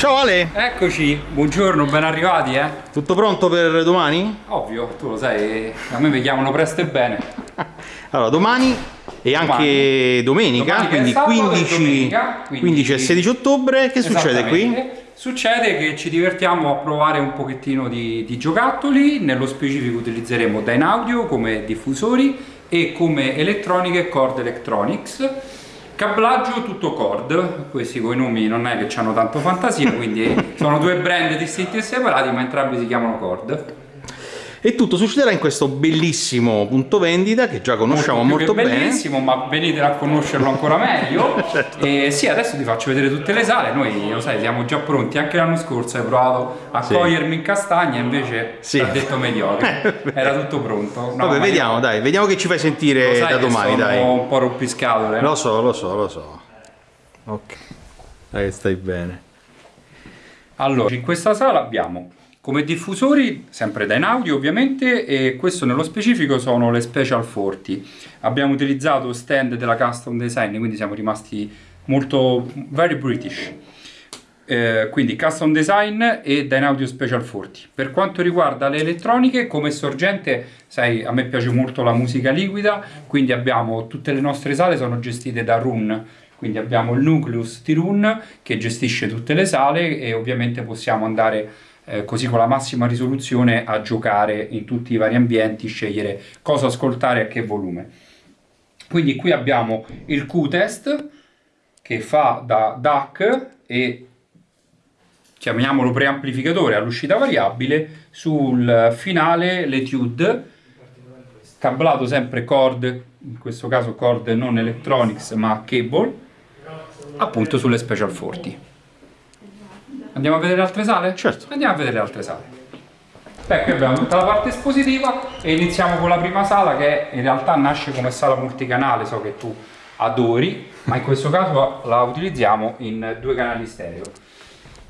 Ciao Ale! Eccoci, buongiorno, ben arrivati eh? Tutto pronto per domani? Ovvio, tu lo sai, a me mi chiamano presto e bene. Allora, domani e anche domenica, Domani quindi, sabato e 15, domenica, quindi- 15 e 16 ottobre, che succede qui? Succede che ci divertiamo a provare un pochettino di, di giocattoli, nello specifico utilizzeremo Dynaudio come diffusori e come elettroniche Cord Electronics. Cablaggio tutto Cord, questi con i nomi non è che hanno tanto fantasia, quindi sono due brand distinti e separati, ma entrambi si chiamano Cord. E tutto succederà in questo bellissimo punto vendita che già conosciamo molto, che bene. bellissimo, ma venite a conoscerlo ancora meglio. Certo. E sì, adesso ti faccio vedere tutte le sale. Noi, lo sai, siamo già pronti. Anche l'anno scorso hai provato a Sì. cogliermi in castagna, invece Sì. ha detto mediocre. Era tutto pronto. No, Vabbè, vediamo, io- dai, vediamo che ci fai lo sentire sai da che domani, sono dai. un po' rompiscatole. Lo so, lo so, lo so. Ok. Dai, stai bene. Allora, in questa sala abbiamo come diffusori, sempre da in audio ovviamente, e questo nello specifico sono le Special 40. Abbiamo utilizzato stand della Custom Design, quindi siamo rimasti molto, very British. Eh, quindi Custom Design e Dynaudio Special 40. Per quanto riguarda le elettroniche, come sorgente, sai, a me piace molto la musica liquida, quindi abbiamo tutte le nostre sale sono gestite da Run, quindi abbiamo il nucleus di Run che gestisce tutte le sale e ovviamente possiamo andare eh, così con la massima risoluzione a giocare in tutti i vari ambienti, scegliere cosa ascoltare e a che volume. Quindi qui abbiamo il Q-test che fa da DAC e chiamiamolo preamplificatore all'uscita variabile sul finale l'etude cablato sempre cord in questo caso cord non electronics ma cable appunto sulle special 40 andiamo a vedere altre sale? Certo. andiamo a vedere altre sale Beh, qui abbiamo tutta la parte espositiva e iniziamo con la prima sala che in realtà nasce come sala multicanale, so che tu adori, ma in questo caso la utilizziamo in due canali stereo.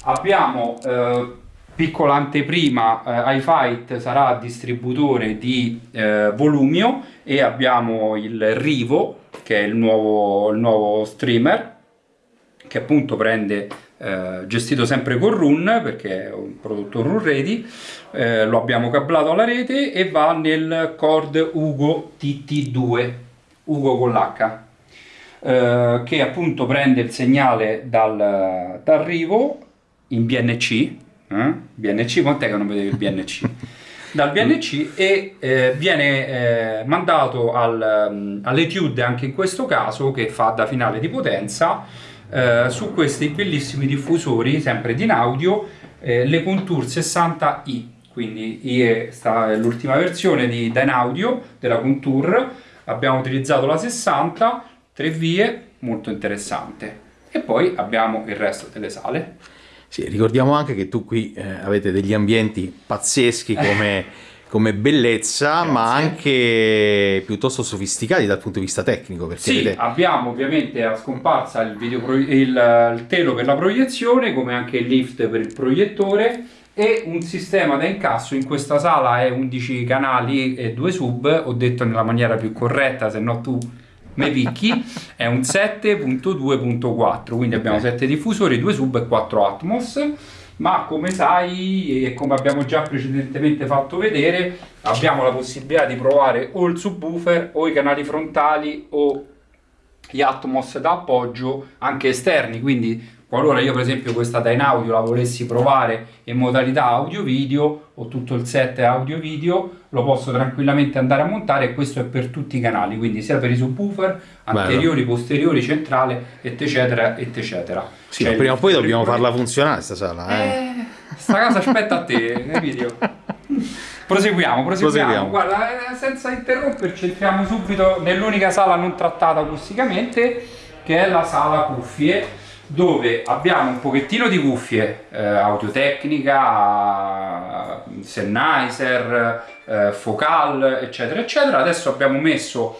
Abbiamo eh, piccola anteprima, eh, iFight sarà distributore di eh, Volumio e abbiamo il Rivo che è il nuovo, il nuovo streamer che appunto prende eh, gestito sempre con Run perché è un prodotto Run Ready eh, lo abbiamo cablato alla rete e va nel cord Ugo TT2 Ugo con l'H eh, che appunto prende il segnale dal, dal Rivo in BNC eh? BNC quant'è che non vedevi il BNC dal BNC e eh, viene eh, mandato al, um, all'Etude anche in questo caso che fa da finale di potenza eh, su questi bellissimi diffusori sempre di in audio eh, le Contour 60i quindi IE sta- è l'ultima versione di Dynaudio della Contour. Abbiamo utilizzato la 60 tre vie molto interessante. E poi abbiamo il resto delle sale. Sì, ricordiamo anche che tu qui eh, avete degli ambienti pazzeschi come, come bellezza, ma Grazie. anche piuttosto sofisticati dal punto di vista tecnico, perché Sì, avete- abbiamo ovviamente a scomparsa il, videopro- il, il telo per la proiezione, come anche il lift per il proiettore e un sistema da incasso. In questa sala è 11 canali e 2 sub, ho detto nella maniera più corretta, se no tu me picchi, è un 7.2.4, quindi abbiamo 7 diffusori, 2 sub e 4 Atmos. Ma come sai e come abbiamo già precedentemente fatto vedere, abbiamo la possibilità di provare o il subwoofer o i canali frontali o gli Atmos da appoggio anche esterni, quindi qualora io per esempio questa Dynaudio la volessi provare in modalità audio video o tutto il set audio video lo posso tranquillamente andare a montare e questo è per tutti i canali, quindi sia per i subwoofer, Bello. anteriori, posteriori, centrale, eccetera, eccetera. Sì, il prima o poi dobbiamo farla funzionare sta sala. Eh. Eh, sta casa aspetta a te, video. Proseguiamo, proseguiamo. Proseguiamo. Guarda, eh, senza interromperci, entriamo subito nell'unica sala non trattata acusticamente, che è la sala cuffie, dove abbiamo un pochettino di cuffie, eh, audiotecnica, Sennheiser, eh, Focal, eccetera, eccetera. Adesso abbiamo messo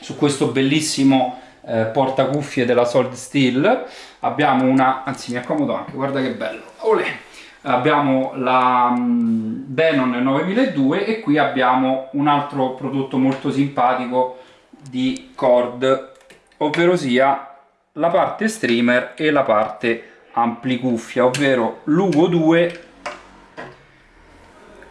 su questo bellissimo eh, portacuffie della Solid Steel abbiamo una anzi mi accomodo anche guarda che bello Olè. abbiamo la mm, Denon 9002 e qui abbiamo un altro prodotto molto simpatico di Cord ovvero sia la parte streamer e la parte ampli cuffia, ovvero l'Ugo 2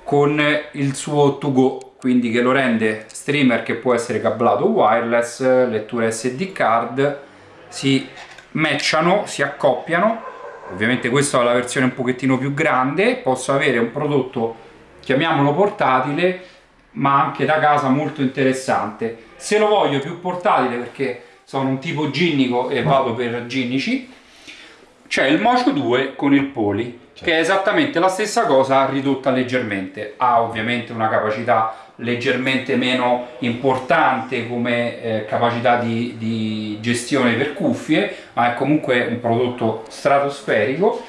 con il suo to go, quindi che lo rende streamer che può essere cablato wireless, lettura SD card, si matchano, si accoppiano, ovviamente questa è la versione un pochettino più grande, posso avere un prodotto, chiamiamolo portatile, ma anche da casa molto interessante. Se lo voglio più portatile perché sono un tipo ginnico e vado per ginnici, c'è il Mocio 2 con il Poli, che è esattamente la stessa cosa ridotta leggermente. Ha ovviamente una capacità leggermente meno importante come eh, capacità di, di gestione per cuffie, ma è comunque un prodotto stratosferico.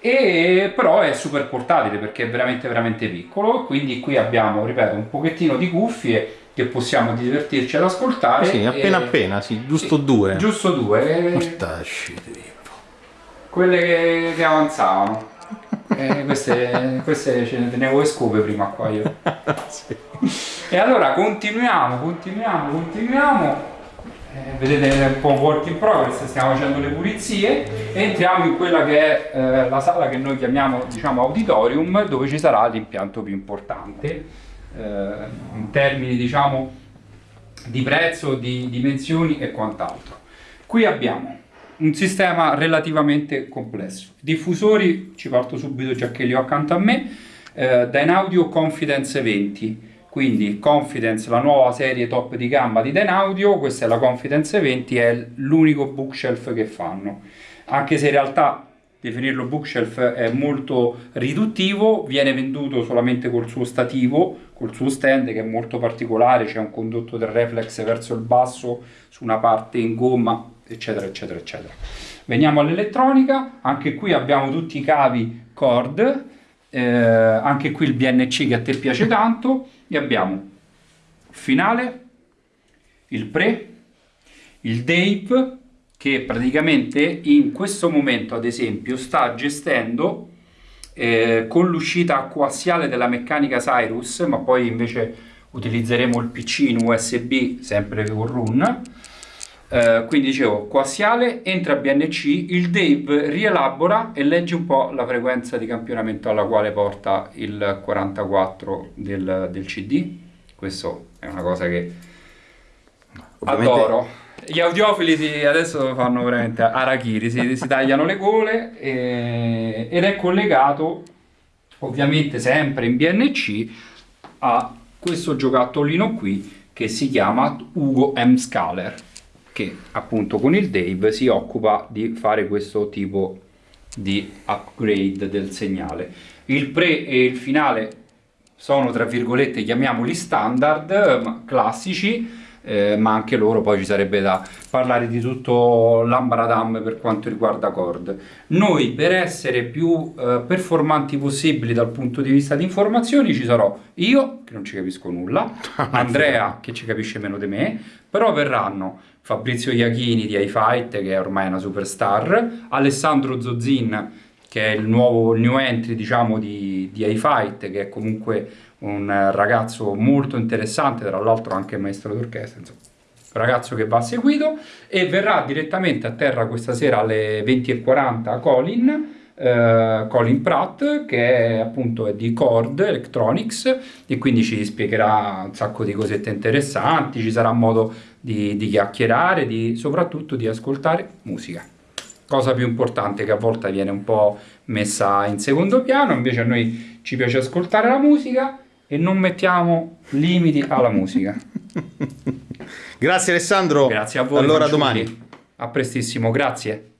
E però è super portatile perché è veramente veramente piccolo. Quindi qui abbiamo ripeto un pochettino di cuffie che possiamo divertirci ad ascoltare. Sì appena e... appena sì giusto sì, due. giusto due. Mortacci, quelle che, che avanzavano. Eh, queste, queste ce ne tenevo le scope prima qua io. Sì. e allora continuiamo continuiamo continuiamo. Eh, vedete un po' work in progress, stiamo facendo le pulizie. E entriamo in quella che è eh, la sala che noi chiamiamo diciamo auditorium dove ci sarà l'impianto più importante. eh, in termini diciamo di prezzo, di dimensioni e quant'altro. Qui abbiamo un sistema relativamente complesso. Diffusori, ci parto subito già che li ho accanto a me, eh, Dynaudio Confidence 20 quindi Confidence, la nuova serie top di gamma di Denaudio, questa è la Confidence 20, è l'unico bookshelf che fanno, anche se in realtà definirlo bookshelf è molto riduttivo, viene venduto solamente col suo stativo, col suo stand che è molto particolare, c'è un condotto del reflex verso il basso su una parte in gomma, eccetera, eccetera, eccetera. Veniamo all'elettronica, anche qui abbiamo tutti i cavi cord, eh, anche qui il BNC che a te piace tanto, e abbiamo finale, il pre, il Dave che praticamente in questo momento ad esempio sta gestendo eh, con l'uscita coassiale della meccanica Cyrus ma poi invece utilizzeremo il PC in USB sempre con Run. Eh, quindi dicevo coassiale entra BNC il Dave rielabora e legge un po' la frequenza di campionamento alla quale porta il 44 del, del CD questo è una cosa che Ovviamente... adoro gli audiofili si, adesso fanno veramente arachiri si, si tagliano le gole e, ed è collegato ovviamente sempre in BNC a questo giocattolino qui che si chiama Ugo M. Scaler che appunto con il Dave si occupa di fare questo tipo di upgrade del segnale. Il pre e il finale sono tra virgolette chiamiamoli standard, classici, eh, ma anche loro poi ci sarebbe da parlare di tutto l'ambradam per quanto riguarda Cord. Noi per essere più eh, performanti possibili dal punto di vista di informazioni ci sarò io che non ci capisco nulla, Andrea che ci capisce meno di me, però verranno Fabrizio Iachini di iFight che è ormai una superstar, Alessandro Zozzin che è il nuovo new entry diciamo di, di iFight che è comunque un ragazzo molto interessante, tra l'altro anche maestro d'orchestra, un ragazzo che va seguito e verrà direttamente a terra questa sera alle 20.40 Colin, eh, Colin Pratt che è appunto è di Cord Electronics e quindi ci spiegherà un sacco di cosette interessanti, ci sarà modo di, di chiacchierare, di, soprattutto di ascoltare musica. Cosa più importante che a volte viene un po' messa in secondo piano, invece a noi ci piace ascoltare la musica e non mettiamo limiti alla musica. grazie Alessandro. Grazie a voi. Allora domani. A prestissimo, grazie.